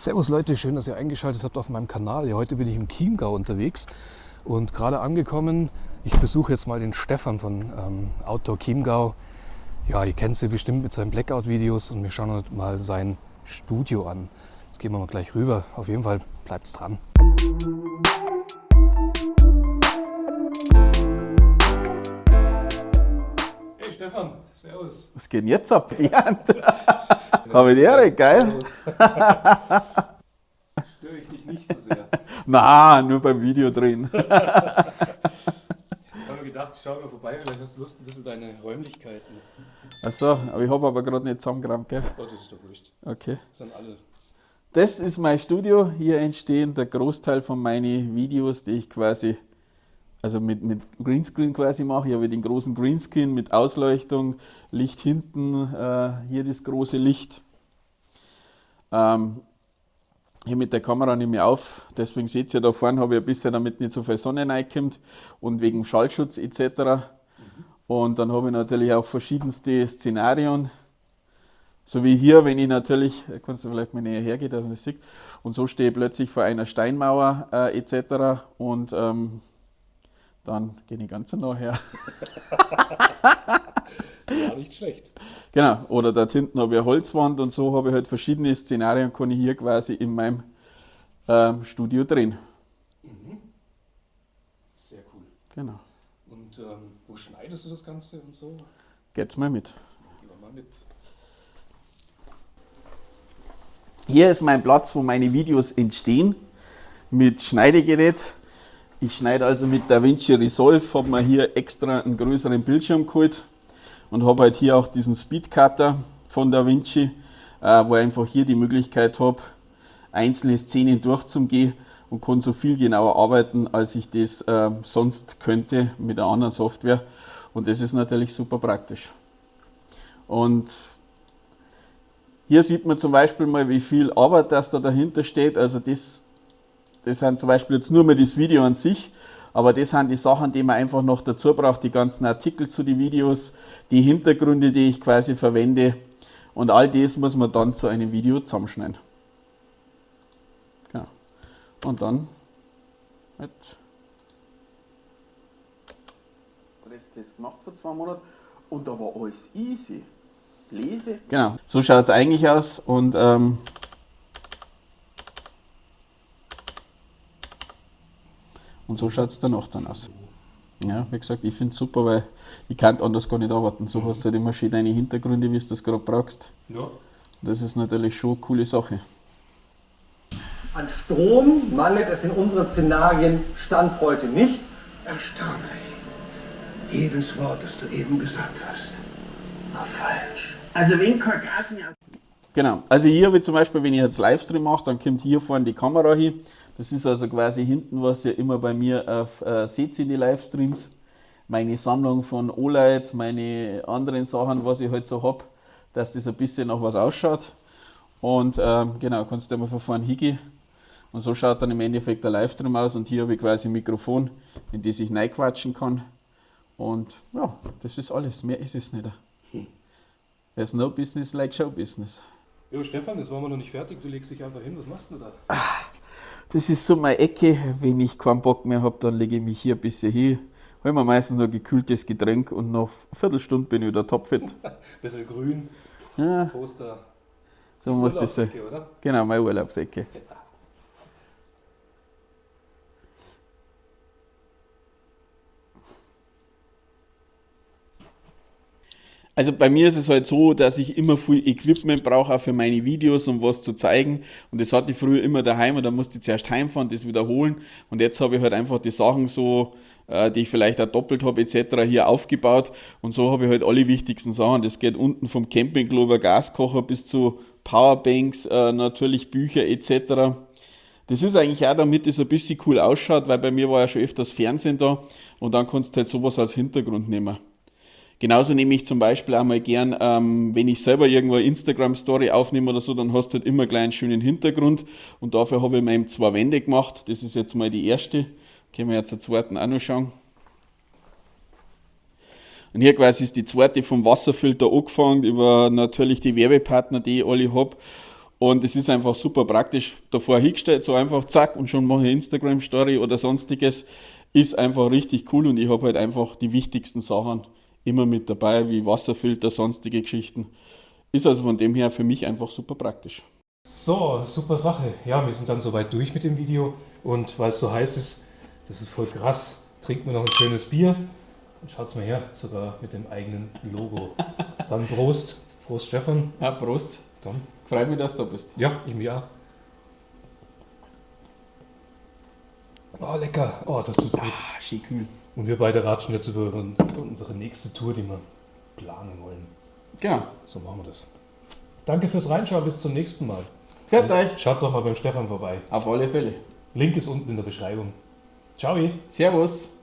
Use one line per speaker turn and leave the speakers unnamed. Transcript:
Servus Leute, schön, dass ihr eingeschaltet habt auf meinem Kanal. Ja, heute bin ich im Chiemgau unterwegs und gerade angekommen. Ich besuche jetzt mal den Stefan von ähm, Outdoor Chiemgau. Ja, ihr kennt sie bestimmt mit seinen Blackout-Videos und wir schauen uns mal sein Studio an. Jetzt gehen wir mal gleich rüber. Auf jeden Fall bleibt's dran. Hey Stefan, servus.
Was geht denn jetzt ab, Bernd? Habe ich die Ehre, geil.
Störe ich dich nicht so sehr.
Na, nur beim Video drin.
Ich habe mir gedacht, ich schaue mal vorbei, vielleicht hast du Lust, ein bisschen deine Räumlichkeiten.
Achso, aber ich habe aber gerade nicht zusammengerammt, gell?
Oh, das ist doch wurscht.
Okay.
Das sind alle.
Das ist mein Studio. Hier entstehen der Großteil von meinen Videos, die ich quasi, also mit, mit Greenscreen quasi mache. Ich habe den großen Greenscreen mit Ausleuchtung, Licht hinten, äh, hier das große Licht. Ähm, hier mit der Kamera nehme ich auf, deswegen seht ihr da vorne, habe ich ein bisschen damit nicht so viel Sonne reinkommt und wegen Schallschutz etc. Und dann habe ich natürlich auch verschiedenste Szenarien, so wie hier, wenn ich natürlich, kannst du vielleicht mal näher hergehen, dass man das sieht, und so stehe ich plötzlich vor einer Steinmauer äh, etc. Und ähm, dann gehe ich ganz nah her.
Ja, nicht schlecht.
Genau, oder dort hinten habe ich eine Holzwand und so habe ich halt verschiedene Szenarien, kann ich hier quasi in meinem ähm, Studio drehen.
Sehr cool.
Genau.
Und ähm, wo schneidest du das Ganze und so?
Geht's mal mit.
Gehen wir mal mit.
Hier ist mein Platz, wo meine Videos entstehen mit Schneidegerät. Ich schneide also mit DaVinci Resolve, habe mir hier extra einen größeren Bildschirm geholt und habe halt hier auch diesen Speedcutter von DaVinci, äh, wo ich einfach hier die Möglichkeit habe, einzelne Szenen durchzugehen und kann so viel genauer arbeiten, als ich das äh, sonst könnte mit einer anderen Software. Und das ist natürlich super praktisch. Und hier sieht man zum Beispiel mal, wie viel Arbeit das da dahinter steht. Also das, das sind zum Beispiel jetzt nur mal das Video an sich, aber das sind die Sachen, die man einfach noch dazu braucht, die ganzen Artikel zu den Videos, die Hintergründe, die ich quasi verwende und all das muss man dann zu einem Video zusammenschneiden. Genau. Und dann halt Presstest gemacht vor zwei Monaten und da war alles easy. Lese. Genau, so schaut es eigentlich aus und ähm, und so schaut es danach dann aus. Ja, wie gesagt, ich finde es super, weil ich kann anders gar nicht arbeiten. So hast du halt immer schön deine Hintergründe, wie du das gerade brauchst.
Ja.
Das ist natürlich schon eine coole Sache.
An Strom mangelt es in unseren Szenarien Stand heute nicht.
Erstaunlich. Jedes Wort, das du eben gesagt hast, war falsch.
Also wenn kein Gas mehr
Genau, also hier habe ich zum Beispiel, wenn ich jetzt Livestream mache, dann kommt hier vorne die Kamera hin. Das ist also quasi hinten, was ihr immer bei mir auf, äh, seht in die Livestreams. Meine Sammlung von O-Lights, meine anderen Sachen, was ich halt so habe, dass das ein bisschen nach was ausschaut. Und ähm, genau, kannst du mal von vorne hingehen. Und so schaut dann im Endeffekt der Livestream aus. Und hier habe ich quasi ein Mikrofon, in das ich reinquatschen kann. Und ja, das ist alles. Mehr ist es nicht. There's no business like show business.
Jo, Stefan, jetzt waren wir noch nicht fertig. Du legst dich einfach hin. Was machst du da?
Das ist so meine Ecke. Wenn ich keinen Bock mehr habe, dann lege ich mich hier ein bisschen hin. Hol mir meistens ein gekühltes Getränk und nach einer Viertelstunde bin ich wieder topfit.
Bisschen grün,
Ja,
Poster.
so muss das sein.
Oder?
Genau, meine Urlaubsecke. Also bei mir ist es halt so, dass ich immer viel Equipment brauche, auch für meine Videos, um was zu zeigen. Und das hatte ich früher immer daheim und dann musste ich zuerst heimfahren, das wiederholen. Und jetzt habe ich halt einfach die Sachen so, äh, die ich vielleicht auch doppelt habe, etc. hier aufgebaut. Und so habe ich halt alle wichtigsten Sachen. Das geht unten vom Campingklo Gaskocher bis zu Powerbanks, äh, natürlich Bücher etc. Das ist eigentlich auch, damit es ein bisschen cool ausschaut, weil bei mir war ja schon öfters Fernsehen da und dann kannst du halt sowas als Hintergrund nehmen. Genauso nehme ich zum Beispiel auch mal gern, ähm, wenn ich selber irgendwo eine Instagram-Story aufnehme oder so, dann hast du halt immer gleich einen schönen Hintergrund und dafür habe ich mir eben zwei Wände gemacht. Das ist jetzt mal die erste. Können wir jetzt zur zweiten auch noch schauen. Und hier quasi ist die zweite vom Wasserfilter angefangen, über natürlich die Werbepartner, die ich alle habe. Und es ist einfach super praktisch. Davor hingestellt, so einfach zack und schon mache ich Instagram-Story oder sonstiges. Ist einfach richtig cool und ich habe halt einfach die wichtigsten Sachen immer mit dabei, wie Wasserfilter, sonstige Geschichten. Ist also von dem her für mich einfach super praktisch.
So, super Sache. Ja, wir sind dann soweit durch mit dem Video und weil es so heiß ist, das ist voll krass, trinken wir noch ein schönes Bier. Und schaut's mal her, sogar mit dem eigenen Logo. Dann Prost. Prost, Stefan.
Ja, Prost.
Dann.
Freut mich, dass du da bist.
Ja, ich mich auch. Oh, lecker. Oh, das tut gut.
Ah, schön kühl.
Und wir beide ratschen jetzt über unsere nächste Tour, die wir planen wollen.
Genau.
So machen wir das. Danke fürs Reinschauen, bis zum nächsten Mal.
Fährt euch.
Schaut doch mal beim Stefan vorbei.
Auf alle Fälle.
Link ist unten in der Beschreibung. Ciao.
Servus.